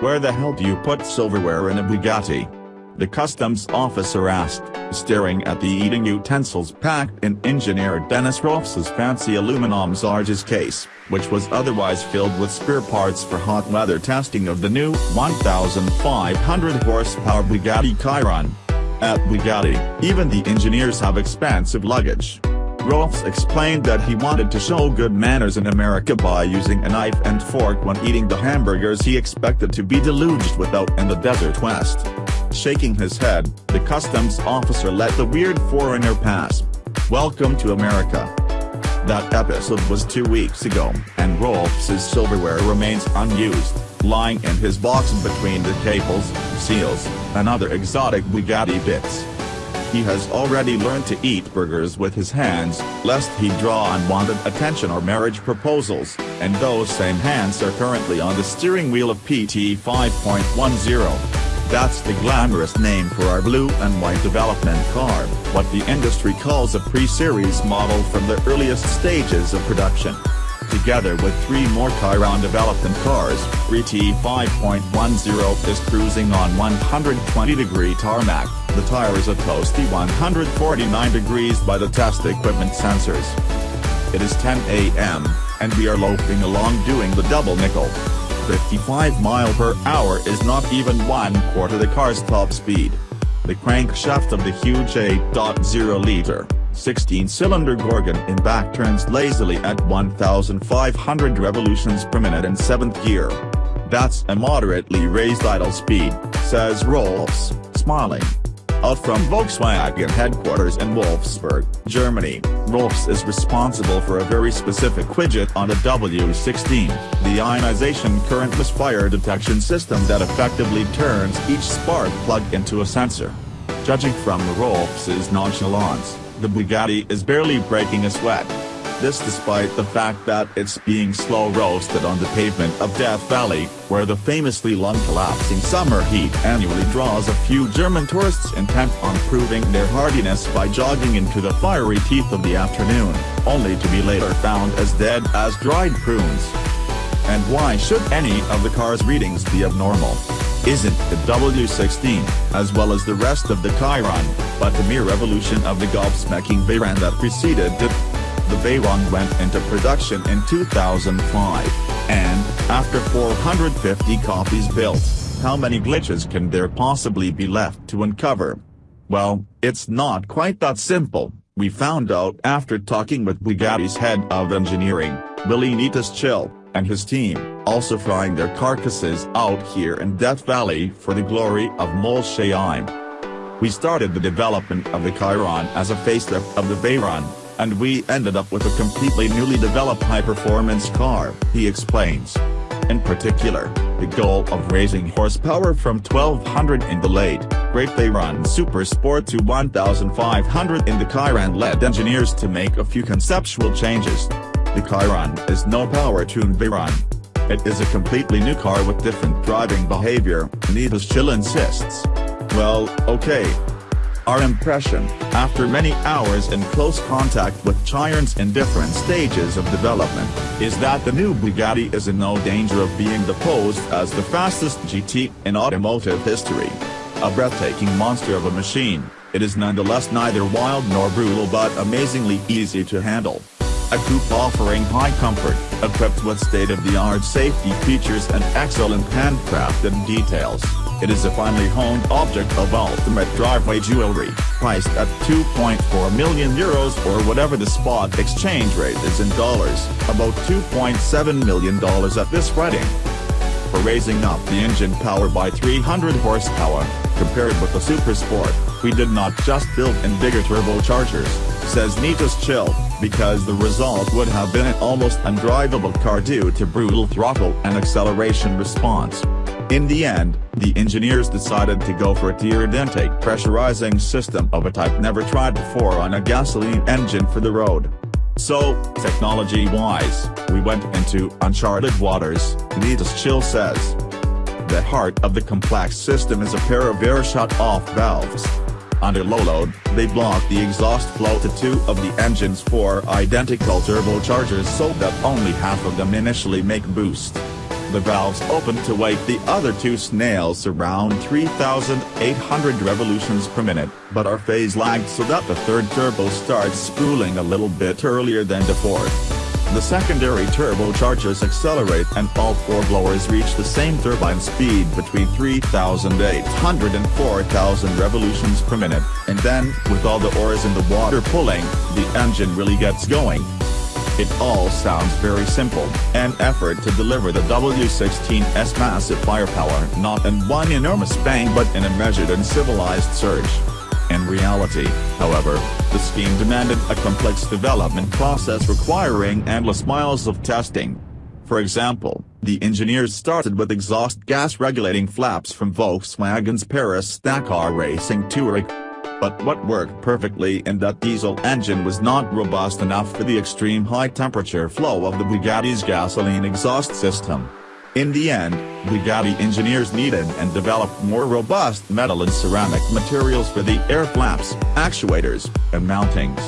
Where the hell do you put silverware in a Bugatti? The customs officer asked, staring at the eating utensils packed in engineer Dennis Rolfs's fancy aluminum Zarges case, which was otherwise filled with spare parts for hot weather testing of the new 1,500 horsepower Bugatti Chiron. At Bugatti, even the engineers have expansive luggage. Rolfs explained that he wanted to show good manners in America by using a knife and fork when eating the hamburgers he expected to be deluged without in the desert west. Shaking his head, the customs officer let the weird foreigner pass. Welcome to America. That episode was two weeks ago, and Rolfs's silverware remains unused, lying in his box between the cables, seals, and other exotic Bugatti bits. He has already learned to eat burgers with his hands, lest he draw unwanted attention or marriage proposals, and those same hands are currently on the steering wheel of PT 5.10. That's the glamorous name for our blue and white development car, what the industry calls a pre-series model from the earliest stages of production. Together with three more Chiron development cars, RT 5.10 is cruising on 120 degree tarmac, the tire is a toasty 149 degrees by the test equipment sensors. It is 10 a.m., and we are loafing along doing the double nickel. 55 mile per hour is not even one quarter the car's top speed. The crankshaft of the huge 8.0-liter, 16-cylinder Gorgon in back turns lazily at 1,500 revolutions per minute in 7th gear. That's a moderately raised idle speed, says Rolfs, smiling. Out from Volkswagen headquarters in Wolfsburg, Germany, Rolfs is responsible for a very specific widget on the W16, the ionization current misfire detection system that effectively turns each spark plug into a sensor. Judging from the Rolfs's nonchalance, the Bugatti is barely breaking a sweat. This despite the fact that it's being slow roasted on the pavement of Death Valley, where the famously lung-collapsing summer heat annually draws a few German tourists intent on proving their hardiness by jogging into the fiery teeth of the afternoon, only to be later found as dead as dried prunes. And why should any of the car's readings be abnormal? Isn't the W16, as well as the rest of the Chiron, but the mere evolution of the gobsmacking Veyron that preceded it? Veyron went into production in 2005, and, after 450 copies built, how many glitches can there possibly be left to uncover? Well, it's not quite that simple, we found out after talking with Bugatti's head of engineering, Willi Netuschil, and his team, also flying their carcasses out here in Death Valley for the glory of Molsheim. We started the development of the Chiron as a facelift of the Veyron, and we ended up with a completely newly developed high-performance car, he explains. In particular, the goal of raising horsepower from 1200 in the late, great Veyron Super Sport to 1500 in the Chiron led engineers to make a few conceptual changes. The Chiron is no power-tuned Veyron. It is a completely new car with different driving behavior, Netuschil insists. Well, okay, our impression, after many hours in close contact with Chirons in different stages of development, is that the new Bugatti is in no danger of being deposed as the fastest GT in automotive history. A breathtaking monster of a machine, it is nonetheless neither wild nor brutal but amazingly easy to handle. A coupe offering high comfort, equipped with state-of-the-art safety features and excellent handcrafted details. It is a finely honed object of ultimate driveway jewelry, priced at 2.4 million euros or whatever the spot exchange rate is in dollars, about $2.7 million at this writing. For raising up the engine power by 300 horsepower, compared with the Super Sport, we did not just build in bigger turbochargers, says Netuschil, because the result would have been an almost undrivable car due to brutal throttle and acceleration response. In the end, the engineers decided to go for a tiered intake pressurizing system of a type never tried before on a gasoline engine for the road. So, technology-wise, we went into uncharted waters, Netuschil says. The heart of the complex system is a pair of air shut-off valves. Under low load, they block the exhaust flow to two of the engine's four identical turbochargers so that only half of them initially make boost. The valves open to wake the other two snails around 3,800 revolutions per minute, but are phase lagged so that the third turbo starts spooling a little bit earlier than the fourth. The secondary turbochargers accelerate and all four blowers reach the same turbine speed between 3,800 and 4,000 revolutions per minute, and then, with all the oars in the water pulling, the engine really gets going. It all sounds very simple, an effort to deliver the W16's massive firepower not in one enormous bang but in a measured and civilized surge. In reality, however, the scheme demanded a complex development process requiring endless miles of testing. For example, the engineers started with exhaust gas regulating flaps from Volkswagen's Paris Dakar Racing Touareg. But what worked perfectly in that diesel engine was not robust enough for the extreme high temperature flow of the Bugatti's gasoline exhaust system. In the end, Bugatti engineers needed and developed more robust metal and ceramic materials for the air flaps, actuators, and mountings.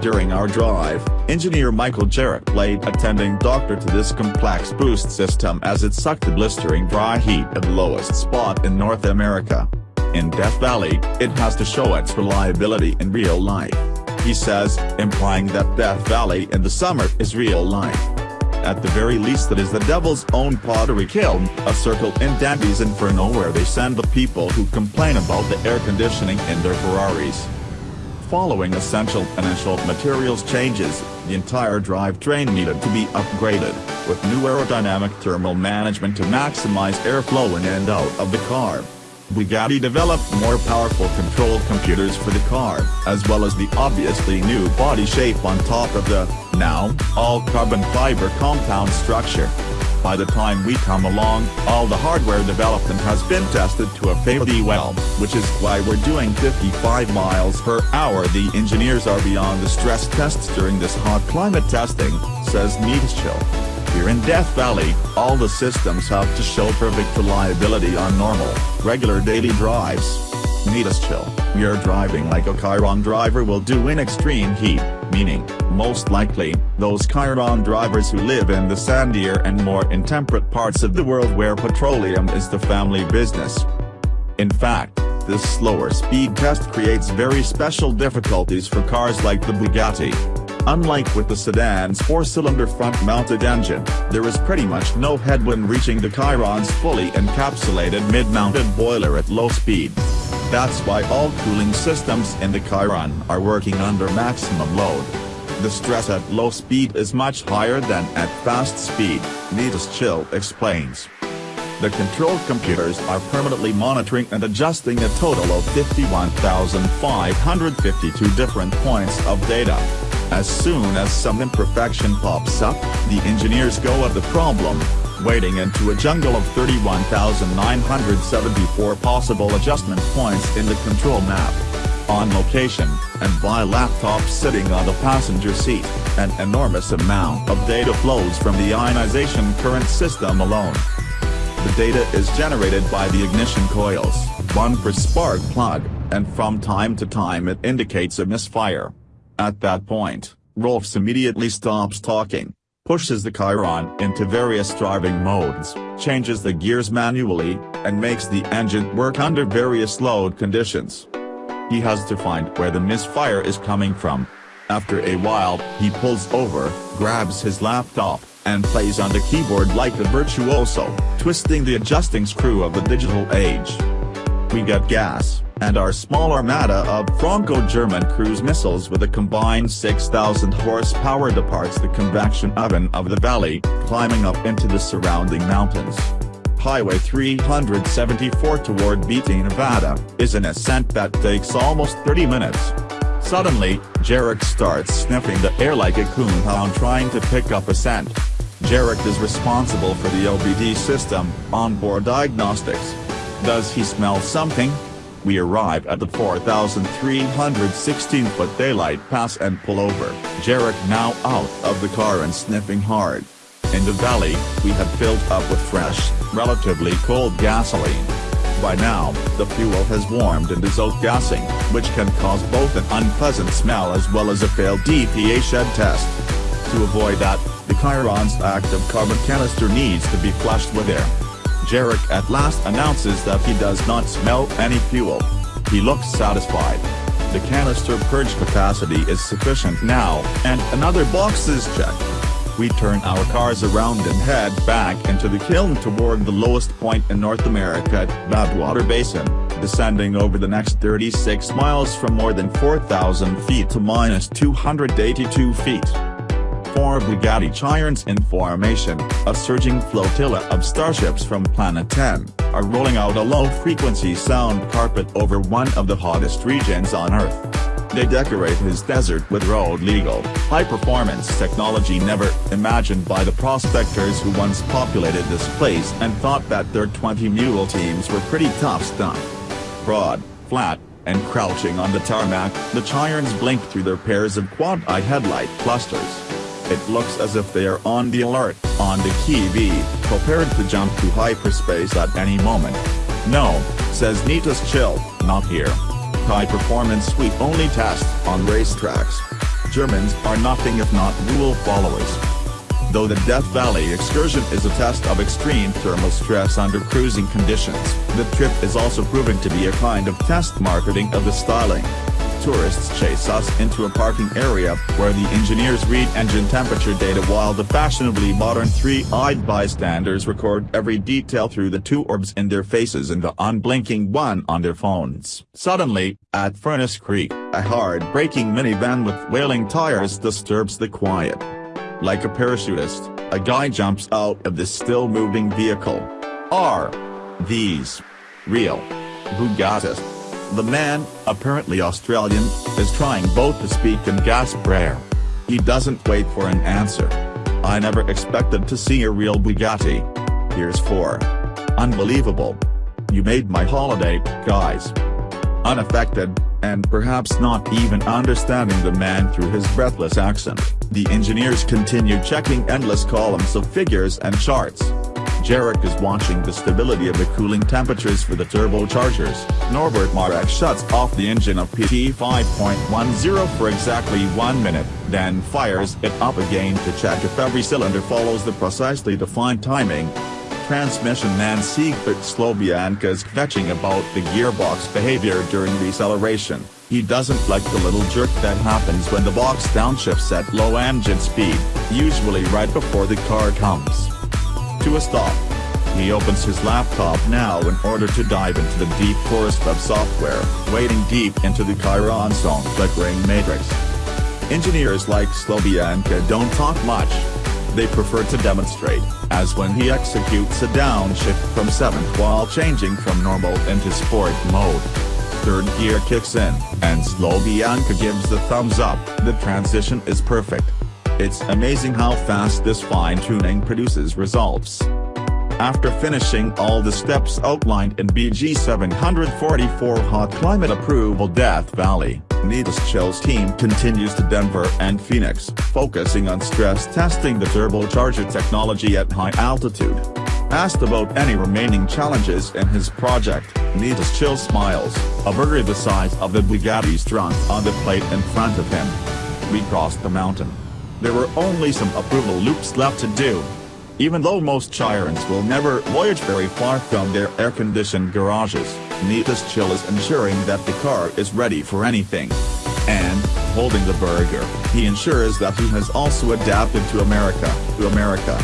During our drive, engineer Michael Jarrett played attending doctor to this complex boost system as it sucked the blistering dry heat at the lowest spot in North America. In Death Valley, it has to show its reliability in real life. He says, implying that Death Valley in the summer is real life. At the very least that is the devil's own pottery kiln, a circle in Dante's Inferno where they send the people who complain about the air conditioning in their Ferraris. Following essential initial materials changes, the entire drivetrain needed to be upgraded, with new aerodynamic thermal management to maximize airflow in and out of the car. Bugatti developed more powerful control computers for the car, as well as the obviously new body shape on top of the, now, all-carbon fiber compound structure. By the time we come along, all the hardware development has been tested to a fairly well, which is why we're doing 55 miles per hour the engineers are beyond the stress tests during this hot climate testing, says Netuschil. Here in Death Valley, all the systems have to show perfect reliability on normal, regular daily drives. Netuschil, we are driving like a Chiron driver will do in extreme heat, meaning, most likely, those Chiron drivers who live in the sandier and more intemperate parts of the world where petroleum is the family business. In fact, this slower speed test creates very special difficulties for cars like the Bugatti. Unlike with the sedan's four-cylinder front-mounted engine, there is pretty much no headwind reaching the Chiron's fully encapsulated mid-mounted boiler at low speed. That's why all cooling systems in the Chiron are working under maximum load. The stress at low speed is much higher than at fast speed, Netuschil explains. The control computers are permanently monitoring and adjusting a total of 51,552 different points of data. As soon as some imperfection pops up, the engineers go at the problem, wading into a jungle of 31,974 possible adjustment points in the control map. On location, and by laptop sitting on the passenger seat, an enormous amount of data flows from the ionization current system alone. The data is generated by the ignition coils, one per spark plug, and from time to time it indicates a misfire. At that point, Rolfs immediately stops talking, pushes the Chiron into various driving modes, changes the gears manually, and makes the engine work under various load conditions. He has to find where the misfire is coming from. After a while, he pulls over, grabs his laptop, and plays on the keyboard like a virtuoso, twisting the adjusting screw of the digital age. We get gas and our small armada of Franco-German cruise missiles with a combined 6,000 horsepower departs the convection oven of the valley, climbing up into the surrounding mountains. Highway 374 toward Beatty, Nevada, is an ascent that takes almost 30 minutes. Suddenly, Jarek starts sniffing the air like a coonhound trying to pick up a scent. Jarek is responsible for the OBD system, onboard diagnostics. Does he smell something? We arrive at the 4,316-foot daylight pass and pull over, Jarek now out of the car and sniffing hard. In the valley, we had filled up with fresh, relatively cold gasoline. By now, the fuel has warmed and is outgassing, which can cause both an unpleasant smell as well as a failed EPA shed test. To avoid that, The Chiron's active carbon canister needs to be flushed with air. Jarek at last announces that he does not smell any fuel. He looks satisfied. The canister purge capacity is sufficient now, and another box is checked. We turn our cars around and head back into the kiln toward the lowest point in North America, Badwater Basin, descending over the next 36 miles from more than 4,000 feet to minus 282 feet four Bugatti Chirons in formation, a surging flotilla of starships from Planet 10, are rolling out a low-frequency sound carpet over one of the hottest regions on Earth. They decorate his desert with road-legal, high-performance technology never imagined by the prospectors who once populated this place and thought that their 20-mule teams were pretty tough stuff. Broad, flat, and crouching on the tarmac, the Chirons blink through their pairs of quad-eye headlight clusters. It looks as if they are on the alert, on the TV, prepared to jump to hyperspace at any moment. No, says Netuschil, not here. High performance sweep only test on racetracks. Germans are nothing if not rule followers. Though the Death Valley excursion is a test of extreme thermal stress under cruising conditions, the trip is also proving to be a kind of test marketing of the styling tourists chase us into a parking area where the engineers read engine temperature data while the fashionably modern three-eyed bystanders record every detail through the two orbs in their faces and the unblinking one on their phones. Suddenly, at Furnace Creek, a hard-braking minivan with wailing tires disturbs the quiet. Like a parachutist, a guy jumps out of the still-moving vehicle. Are these real Bugattis? The man, apparently Australian, is trying both to speak and gasp prayer. He doesn't wait for an answer. I never expected to see a real Bugatti. Here's four. Unbelievable. You made my holiday, guys. Unaffected, and perhaps not even understanding the man through his breathless accent, the engineers continue checking endless columns of figures and charts. Jarek is watching the stability of the cooling temperatures for the turbochargers. Norbert Marek shuts off the engine of PT 5.10 for exactly one minute, then fires it up again to check if every cylinder follows the precisely defined timing. Transmission man Siegbert Slobianka is fetching about the gearbox behavior during deceleration. He doesn't like the little jerk that happens when the box downshifts at low engine speed, usually right before the car comes to a stop. He opens his laptop now in order to dive into the deep forest of software, wading deep into the Chiron song flickering matrix. Engineers like Slobianka don't talk much. They prefer to demonstrate, as when he executes a downshift from 7th while changing from normal into sport mode. Third gear kicks in, and Slobianka gives the thumbs up, the transition is perfect. It's amazing how fast this fine-tuning produces results. After finishing all the steps outlined in BG 744 Hot Climate Approval Death Valley, Nitas Chill's team continues to Denver and Phoenix, focusing on stress testing the turbocharger technology at high altitude. Asked about any remaining challenges in his project, Netuschil smiles, a burger the size of the Bugatti's trunk on the plate in front of him. We crossed the mountain. There were only some approval loops left to do. Even though most Chirons will never voyage very far from their air-conditioned garages, Netuschil is ensuring that the car is ready for anything. And, holding the burger, he ensures that he has also adapted to America, to America.